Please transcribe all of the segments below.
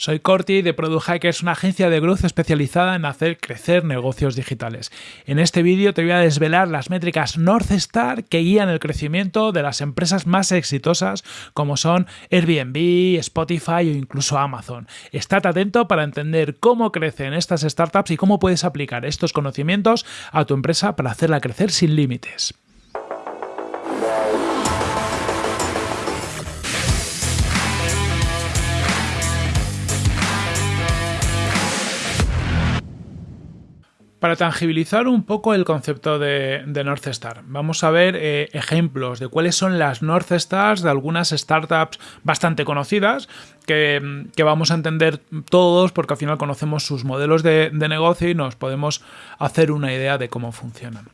Soy Corti de Product es una agencia de growth especializada en hacer crecer negocios digitales. En este vídeo te voy a desvelar las métricas North Star que guían el crecimiento de las empresas más exitosas como son Airbnb, Spotify o incluso Amazon. Estate atento para entender cómo crecen estas startups y cómo puedes aplicar estos conocimientos a tu empresa para hacerla crecer sin límites. Para tangibilizar un poco el concepto de, North Star, vamos a ver eh, ejemplos de cuáles son las North Stars de algunas startups bastante conocidas que, vamos a entender todos porque al final conocemos sus modelos de, negocio y nos podemos hacer una idea de cómo funcionan.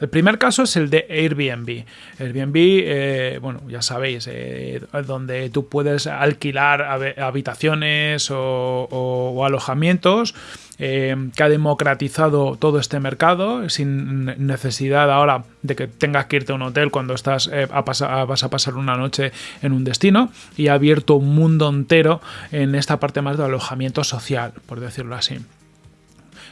El primer caso es el de Airbnb. Airbnb, eh, bueno, ya sabéis, eh, donde tú puedes alquilar habitaciones o alojamientos eh, que ha democratizado todo este mercado sin necesidad ahora de que tengas que irte a un hotel cuando estás eh, vas a pasar una noche en un destino y ha abierto un mundo entero en esta parte más de alojamiento social, por decirlo así.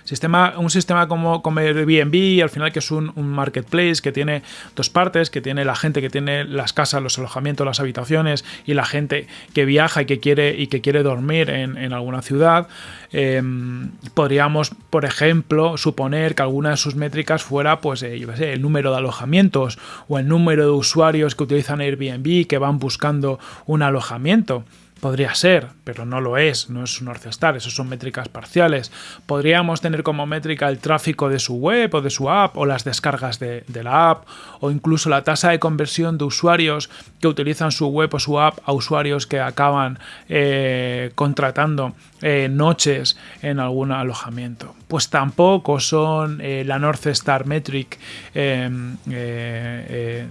Sistema, un sistema como, Airbnb, al final que es un, marketplace que tiene dos partes, que tiene la gente que tiene las casas, los alojamientos, las habitaciones y la gente que viaja y que quiere, y que quiere dormir en, alguna ciudad. Em, podríamos, por ejemplo, suponer que alguna de sus métricas fuera pues, eh, el número de alojamientos o el número de usuarios que utilizan Airbnb que van buscando un alojamiento. Podría ser, pero no lo es, no es un North Star, eso son métricas parciales. Podríamos tener como métrica el tráfico de su web o de su app, o las descargas de, la app, o incluso la tasa de conversión de usuarios que utilizan su web o su app a usuarios que acaban eh, contratando eh, noches en algún alojamiento. Pues tampoco son eh, la North Star Metric em, de,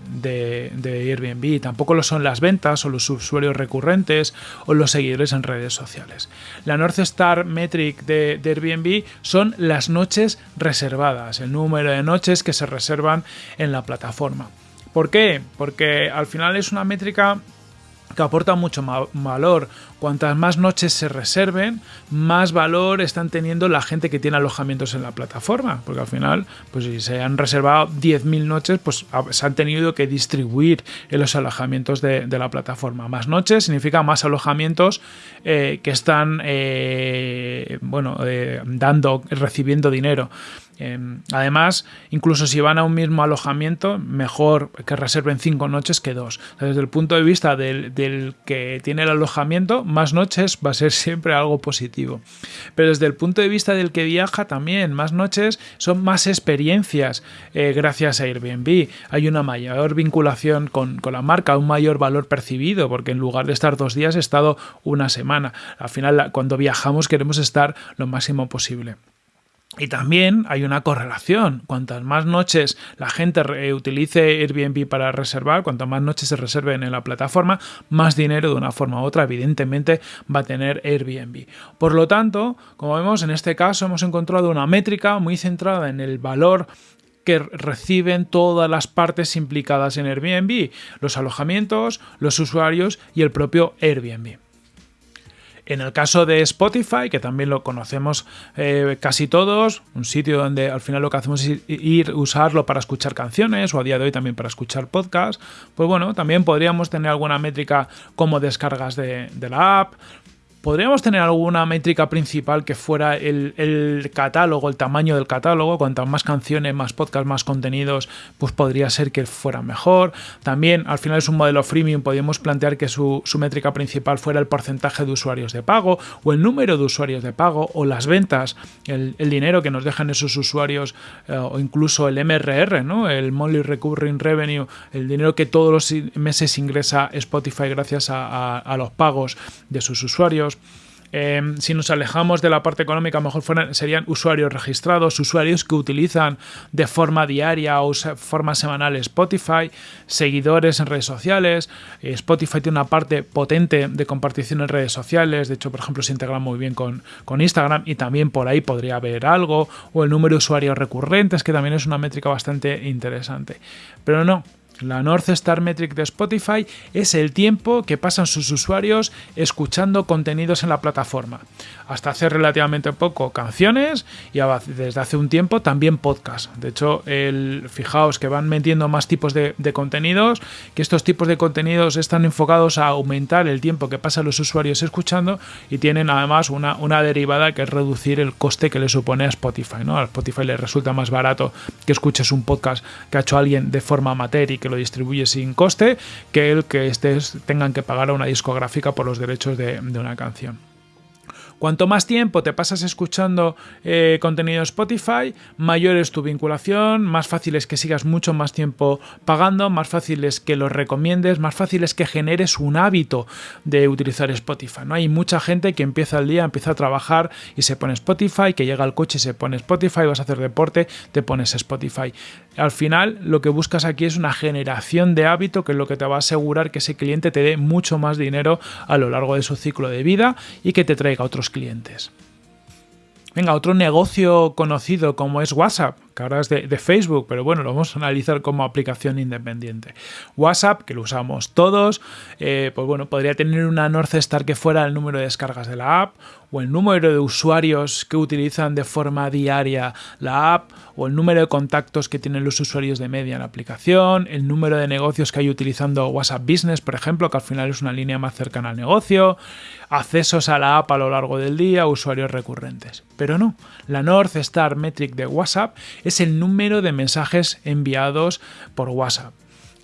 de Airbnb, tampoco lo son las ventas o los usuarios recurrentes o los seguidores en redes sociales. La North Star Metric de, Airbnb son las noches reservadas, el número de noches que se reservan en la plataforma. ¿Por qué? Porque al final es una métrica que aporta mucho valor. Cuantas más noches se reserven, más valor están teniendo la gente que tiene alojamientos en la plataforma. Porque al final, pues si se han reservado 10.000 noches, pues se han tenido que distribuir en los alojamientos de, la plataforma. Más noches significa más alojamientos eh, que están, eh, bueno, eh, dando, recibiendo dinero. Em, además, incluso si van a un mismo alojamiento, mejor que reserven cinco noches que dos. Desde el punto de vista del, que tiene el alojamiento, más noches va a ser siempre algo positivo. Pero desde el punto de vista del que viaja también, más noches son más experiencias eh, gracias a Airbnb. Hay una mayor vinculación con, con la marca, un mayor valor percibido, porque en lugar de estar dos días he estado una semana. Al final, cuando viajamos queremos estar lo máximo posible. Y también hay una correlación. Cuantas más noches la gente utilice Airbnb para reservar, cuantas más noches se reserven en la plataforma, más dinero de una forma u otra, evidentemente, va a tener Airbnb. Por lo tanto, como vemos, en este caso hemos encontrado una métrica muy centrada en el valor que reciben todas las partes implicadas en Airbnb, los alojamientos, los usuarios y el propio Airbnb. En el caso de Spotify, que también lo conocemos eh, casi todos, un sitio donde al final lo que hacemos es ir usarlo para escuchar canciones o a día de hoy también para escuchar podcasts, pues bueno, también podríamos tener alguna métrica como descargas de, de la app, podríamos tener alguna métrica principal que fuera el, catálogo, el tamaño del catálogo. Cuantas más canciones, más podcasts, más contenidos, pues podría ser que fuera mejor. También, al final es un modelo freemium, podríamos plantear que su, métrica principal fuera el porcentaje de usuarios de pago o el número de usuarios de pago o las ventas, el, dinero que nos dejan esos usuarios eh, o incluso el MRR, ¿no? el Monthly Recurring Revenue, el dinero que todos los meses ingresa Spotify gracias a los pagos de sus usuarios. Em, si nos alejamos de la parte económica, mejor serían usuarios registrados, usuarios que utilizan de forma diaria o forma semanal Spotify, seguidores en redes sociales. Eh, Spotify tiene una parte potente de compartición en redes sociales, de hecho, por ejemplo, se integra muy bien con, con Instagram y también por ahí podría haber algo, o el número de usuarios recurrentes, que también es una métrica bastante interesante. Pero no, La North Star Metric de Spotify es el tiempo que pasan sus usuarios escuchando contenidos en la plataforma. Hasta hace relativamente poco canciones y desde hace un tiempo también podcast. De hecho, fijaos que van metiendo más tipos de, contenidos, que estos tipos de contenidos están enfocados a aumentar el tiempo que pasan los usuarios escuchando y tienen además una, una derivada que es reducir el coste que le supone a Spotify. ¿no? A Spotify le resulta más barato que escuches un podcast que ha hecho alguien de forma amateur y que lo distribuye sin coste que el que estés tengan que pagar a una discográfica por los derechos de una canción. Cuanto más tiempo te pasas escuchando eh, contenido Spotify, mayor es tu vinculación, más fácil es que sigas mucho más tiempo pagando, más fácil es que lo recomiendes, más fácil es que generes un hábito de utilizar Spotify. ¿no? Hay mucha gente que empieza el día, empieza a trabajar y se pone Spotify, que llega al coche y se pone Spotify, vas a hacer deporte, te pones Spotify. Al final lo que buscas aquí es una generación de hábito que es lo que te va a asegurar que ese cliente te dé mucho más dinero a lo largo de su ciclo de vida y que te traiga otros clientes. Venga, otro negocio conocido como es WhatsApp, que ahora es de, Facebook, pero bueno, lo vamos a analizar como aplicación independiente. WhatsApp, que lo usamos todos, eh, pues bueno, podría tener una North Star que fuera el número de descargas de la app, o el número de usuarios que utilizan de forma diaria la app, o el número de contactos que tienen los usuarios de media en la aplicación, el número de negocios que hay utilizando WhatsApp Business, por ejemplo, que al final es una línea más cercana al negocio, accesos a la app a lo largo del día, usuarios recurrentes. Pero no, la North Star Metric de WhatsApp es el número de mensajes enviados por WhatsApp.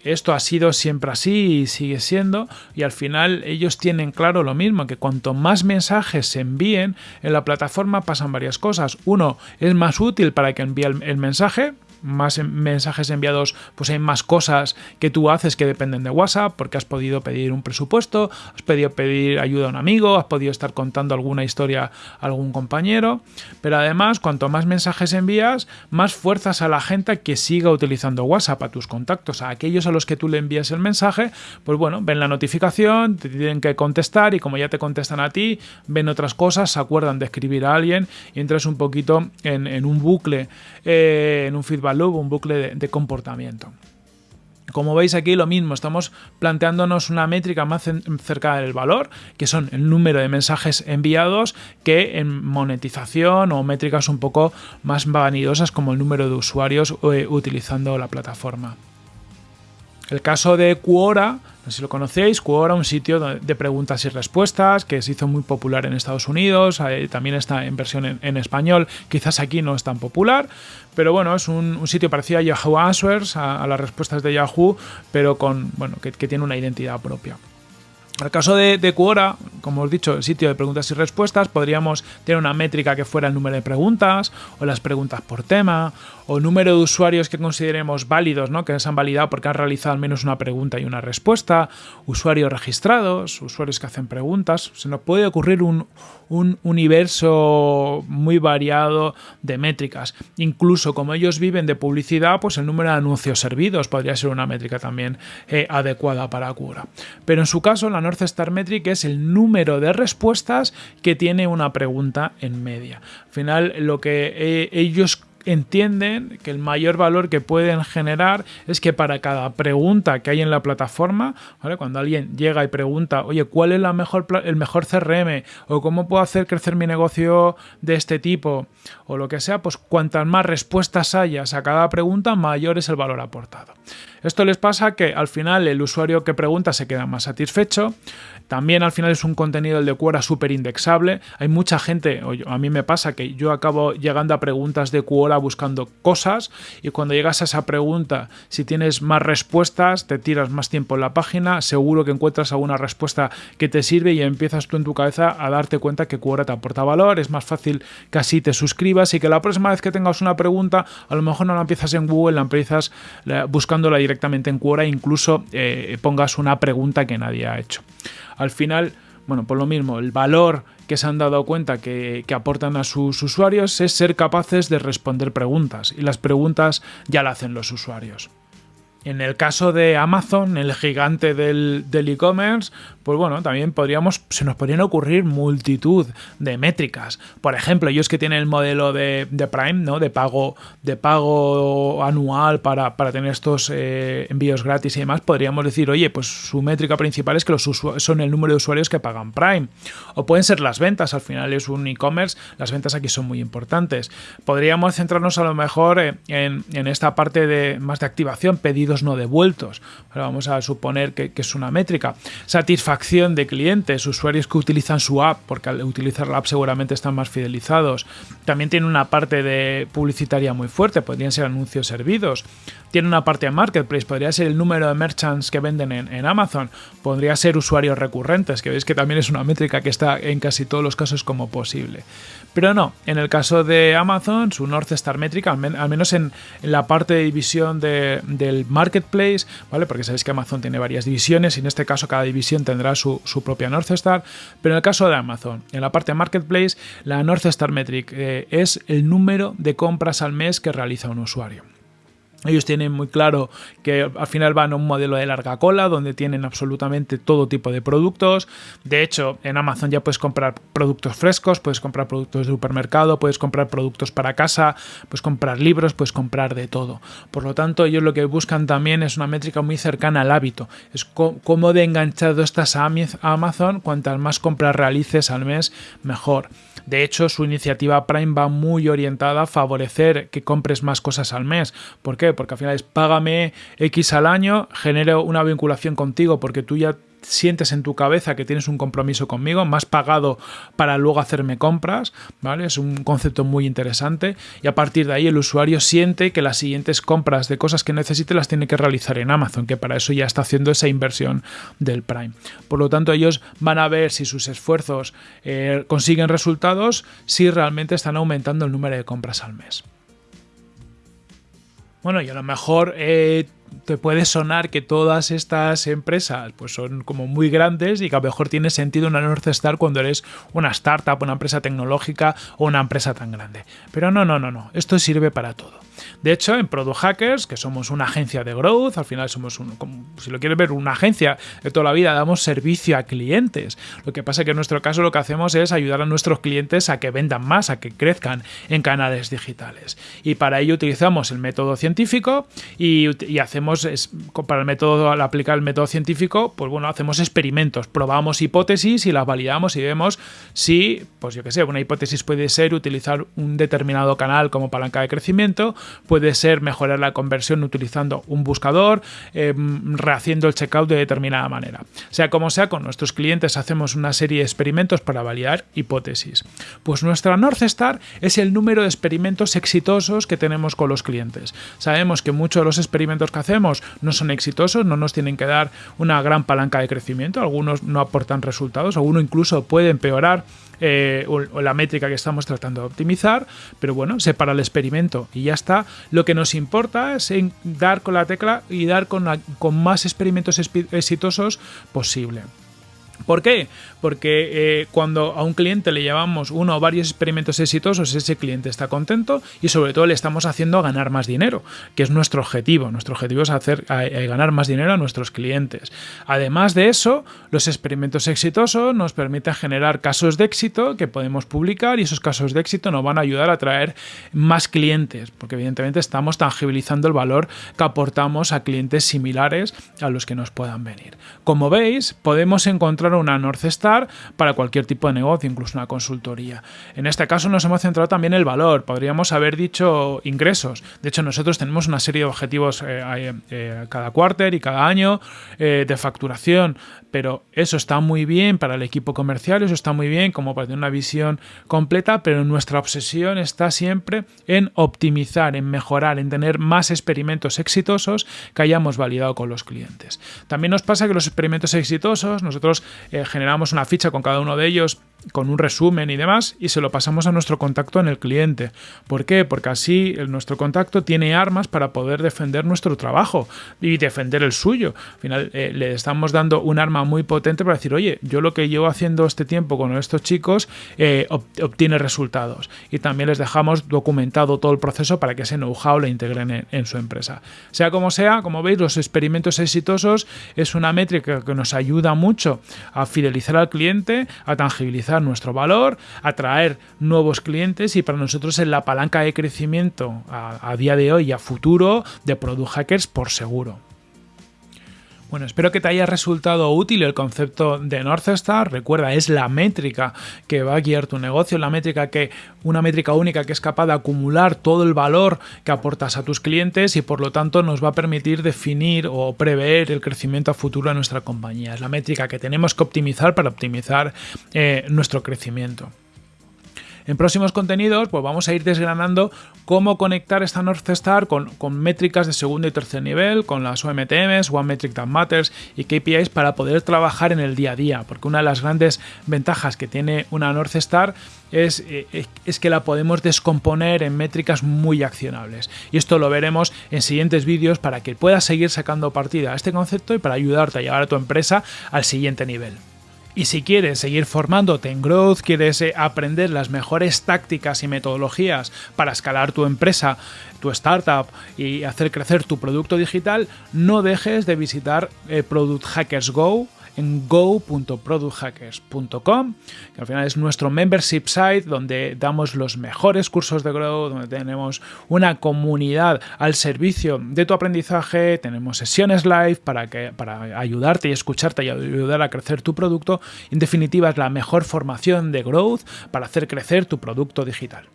Esto ha sido siempre así y sigue siendo y al final ellos tienen claro lo mismo, que cuanto más mensajes se envíen en la plataforma pasan varias cosas. Uno, es más útil para que envíe el, mensaje, más mensajes enviados, pues hay más cosas que tú haces que dependen de WhatsApp, porque has podido pedir un presupuesto, has podido pedir ayuda a un amigo, has podido estar contando alguna historia a algún compañero, pero además, cuanto más mensajes envías, más fuerzas a la gente que siga utilizando WhatsApp, a tus contactos, a aquellos a los que tú le envías el mensaje, pues bueno, ven la notificación, te tienen que contestar y como ya te contestan a ti, ven otras cosas, se acuerdan de escribir a alguien y entras un poquito en, un bucle, eh, en un feedback loop, un bucle de, comportamiento. Como veis aquí lo mismo, estamos planteándonos una métrica más cerca del valor, que son el número de mensajes enviados, que en monetización o métricas un poco más vanidosas como el número de usuarios eh, utilizando la plataforma. El caso de Quora, no sé si lo conocéis, Quora, un sitio de preguntas y respuestas que se hizo muy popular en Estados Unidos, también está en versión en, español, quizás aquí no es tan popular, pero bueno, es un, sitio parecido a Yahoo Answers, a, las respuestas de Yahoo, pero con, bueno, que tiene una identidad propia. El caso de, de, Quora, como os he dicho, el sitio de preguntas y respuestas, podríamos tener una métrica que fuera el número de preguntas, o las preguntas por tema, o número de usuarios que consideremos válidos, ¿no? que se han validado porque han realizado al menos una pregunta y una respuesta, usuarios registrados, usuarios que hacen preguntas. Se nos puede ocurrir un, universo muy variado de métricas. Incluso como ellos viven de publicidad, pues el número de anuncios servidos podría ser una métrica también eh, adecuada para Quora. Pero en su caso, la North Star Metric es el número de respuestas que tiene una pregunta en media. Al final, lo que eh, ellos entienden que el mayor valor que pueden generar es que para cada pregunta que hay en la plataforma, cuando alguien llega y pregunta, oye, ¿cuál es la mejor, el mejor CRM? o cómo puedo hacer crecer mi negocio de este tipo, o lo que sea, pues cuantas más respuestas hayas a cada pregunta, mayor es el valor aportado. Esto les pasa que al final el usuario que pregunta se queda más satisfecho, también al final es un contenido el de Quora súper indexable. Hay mucha gente, o a mí me pasa que yo acabo llegando a preguntas de Quora buscando cosas y cuando llegas a esa pregunta, si tienes más respuestas, te tiras más tiempo en la página, seguro que encuentras alguna respuesta que te sirve y empiezas tú en tu cabeza a darte cuenta que Quora te aporta valor, es más fácil que así te suscribas y que la próxima vez que tengas una pregunta, a lo mejor no la empiezas en Google, la empiezas buscándola directamente en Quora e incluso eh, pongas una pregunta que nadie ha hecho al final, bueno, por lo mismo, el valor que se han dado cuenta que, aportan a sus usuarios es ser capaces de responder preguntas y las preguntas ya las hacen los usuarios. En el caso de Amazon, el gigante del e-commerce, pues bueno, también podríamos, se nos podrían ocurrir multitud de métricas. Por ejemplo, ellos que tienen el modelo de, Prime, ¿no? De pago, de pago anual para, tener estos eh, envíos gratis y demás, podríamos decir, oye, pues su métrica principal es que los son el número de usuarios que pagan Prime. O pueden ser las ventas, al final es un e-commerce, las ventas aquí son muy importantes. Podríamos centrarnos a lo mejor en, esta parte de más de activación, pedidos no devueltos. vamos a suponer que, es una métrica. Satisfacción acción de clientes, usuarios que utilizan su app, porque al utilizar la app seguramente están más fidelizados. También tiene una parte de publicitaria muy fuerte, podrían ser anuncios servidos. Tiene una parte de marketplace, podría ser el número de merchants que venden en, Amazon, podría ser usuarios recurrentes, que veis que también es una métrica que está en casi todos los casos como posible. Pero no, en el caso de Amazon, su North Star métrica, al, menos en, la parte de división del marketplace, ¿vale? Porque sabéis que Amazon tiene varias divisiones y en este caso cada división tendrá su, propia North Star, pero en el caso de Amazon, en la parte Marketplace, la North Star Metric eh, es el número de compras al mes que realiza un usuario. Ellos tienen muy claro que al final van a un modelo de larga cola donde tienen absolutamente todo tipo de productos. De hecho, en Amazon ya puedes comprar productos frescos, puedes comprar productos de supermercado, puedes comprar productos para casa, puedes comprar libros, puedes comprar de todo. Por lo tanto, ellos lo que buscan también es una métrica muy cercana al hábito. Es cómo de enganchado estás a Amazon, cuantas más compras realices al mes, mejor. De hecho, su iniciativa Prime va muy orientada a favorecer que compres más cosas al mes. ¿Por qué? Porque al final es págame X al año, genero una vinculación contigo porque tú ya sientes en tu cabeza que tienes un compromiso conmigo, más pagado para luego hacerme compras, ¿vale? Es un concepto muy interesante y a partir de ahí el usuario siente que las siguientes compras de cosas que necesite las tiene que realizar en Amazon, que para eso ya está haciendo esa inversión del Prime. Por lo tanto, ellos van a ver si sus esfuerzos eh, consiguen resultados, si realmente están aumentando el número de compras al mes. Bueno, y a lo mejor eh, te puede sonar que todas estas empresas pues son como muy grandes y que a lo mejor tiene sentido una North Star cuando eres una startup, una empresa tecnológica o una empresa tan grande. Pero no, no, no, no. Esto sirve para todo. De hecho, en Product Hackers, que somos una agencia de growth, al final somos, un, si lo quieres ver, una agencia de toda la vida, damos servicio a clientes. Lo que pasa es que en nuestro caso lo que hacemos es ayudar a nuestros clientes a que vendan más, a que crezcan en canales digitales. Y para ello utilizamos el método científico y, hacemos, para el método, al aplicar el método científico, pues bueno, hacemos experimentos, probamos hipótesis y las validamos y vemos si, pues yo que sé, una hipótesis puede ser utilizar un determinado canal como palanca de crecimiento, puede ser mejorar la conversión utilizando un buscador, em, rehaciendo el checkout de determinada manera. Sea como sea, con nuestros clientes hacemos una serie de experimentos para validar hipótesis. Pues nuestra North Star es el número de experimentos exitosos que tenemos con los clientes. Sabemos que muchos de los experimentos que hacemos no son exitosos, no nos tienen que dar una gran palanca de crecimiento, algunos no aportan resultados, algunos incluso pueden empeorar eh, la métrica que estamos tratando de optimizar, pero bueno, se para el experimento y ya está. Lo que nos importa es dar con la tecla y dar con, con más experimentos exitosos posible. ¿Por qué? Porque eh, cuando a un cliente le llevamos uno o varios experimentos exitosos, ese cliente está contento y sobre todo le estamos haciendo ganar más dinero, que es nuestro objetivo. Nuestro objetivo es hacer ganar más dinero a nuestros clientes. Además de eso, los experimentos exitosos nos permiten generar casos de éxito que podemos publicar y esos casos de éxito nos van a ayudar a traer más clientes, porque evidentemente estamos tangibilizando el valor que aportamos a clientes similares a los que nos puedan venir. Como veis, podemos encontrar una North Star para cualquier tipo de negocio, incluso una consultoría. En este caso nos hemos centrado también en el valor, podríamos haber dicho ingresos. De hecho, nosotros tenemos una serie de objetivos eh, eh, cada cuarter y cada año eh, de facturación, pero eso está muy bien para el equipo comercial, eso está muy bien como para tener una visión completa, pero nuestra obsesión está siempre en optimizar, en mejorar, en tener más experimentos exitosos que hayamos validado con los clientes. También nos pasa que los experimentos exitosos, nosotros eh, generamos una ficha con cada uno de ellos con un resumen y demás y se lo pasamos a nuestro contacto en el cliente. ¿Por qué? Porque así nuestro contacto tiene armas para poder defender nuestro trabajo y defender el suyo. Al final eh, le estamos dando un arma muy potente para decir, oye, yo lo que llevo haciendo este tiempo con estos chicos eh, obtiene resultados. Y también les dejamos documentado todo el proceso para que ese know-how lo integren en, su empresa. Sea como sea, como veis, los experimentos exitosos es una métrica que nos ayuda mucho a fidelizar al cliente, a tangibilizar nuestro valor, atraer nuevos clientes y para nosotros es la palanca de crecimiento a, a día de hoy y a futuro de Product Hackers por seguro. Bueno, espero que te haya resultado útil el concepto de North Star. Recuerda, es la métrica que va a guiar tu negocio, la métrica que, una métrica única que es capaz de acumular todo el valor que aportas a tus clientes y por lo tanto nos va a permitir definir o prever el crecimiento a futuro de nuestra compañía. Es la métrica que tenemos que optimizar para optimizar eh, nuestro crecimiento. En próximos contenidos, pues vamos a ir desgranando cómo conectar esta North Star con, métricas de segundo y tercer nivel, con las OMTMs, One Metric That Matters y KPIs para poder trabajar en el día a día, porque una de las grandes ventajas que tiene una North Star es, eh, es, que la podemos descomponer en métricas muy accionables. Y esto lo veremos en siguientes vídeos para que puedas seguir sacando partida a este concepto y para ayudarte a llevar a tu empresa al siguiente nivel. Y si quieres seguir formándote en Growth, quieres eh, aprender las mejores tácticas y metodologías para escalar tu empresa, tu startup y hacer crecer tu producto digital, no dejes de visitar eh, Product Hackers Go en go.producthackers.com, que al final es nuestro membership site donde damos los mejores cursos de Grow, donde tenemos una comunidad al servicio de tu aprendizaje, tenemos sesiones live para, que, para ayudarte y escucharte y ayudar a crecer tu producto. En definitiva, es la mejor formación de Growth para hacer crecer tu producto digital.